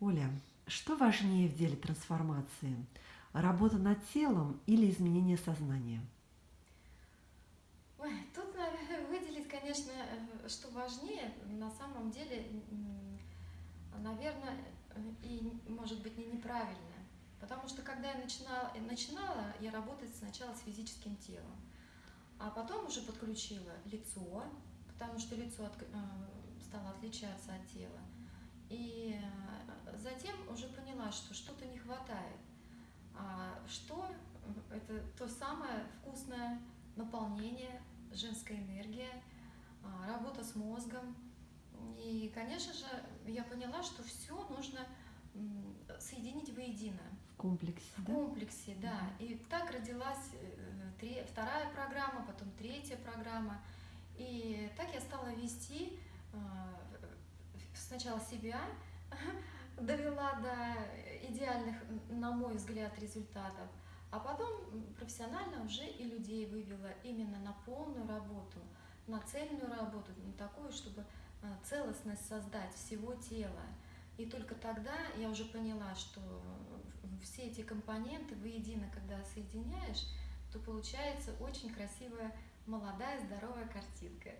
Оля, что важнее в деле трансформации? Работа над телом или изменение сознания? Ой, тут наверное, выделить, конечно, э, что важнее, на самом деле, наверное, и может быть не неправильно. Потому что когда я начинала, начинала я работать сначала с физическим телом, а потом уже подключила лицо, потому что лицо от, э, стало отличаться от тела. И э, затем уже поняла, что что-то не хватает. А что это то самое вкусное наполнение, женская энергия, а, работа с мозгом. И, конечно же, я поняла, что все нужно соединить воедино. В комплексе, В да? комплексе, да. И так родилась э, три, вторая программа, потом третья программа. И так я стала вести а, сначала себя, довела до идеальных, на мой взгляд, результатов, а потом профессионально уже и людей вывела именно на полную работу, на цельную работу, на такую, чтобы а, целостность создать всего тела. И только тогда я уже поняла, что все эти компоненты воедино, когда соединяешь, то получается очень красивая, молодая, здоровая картинка.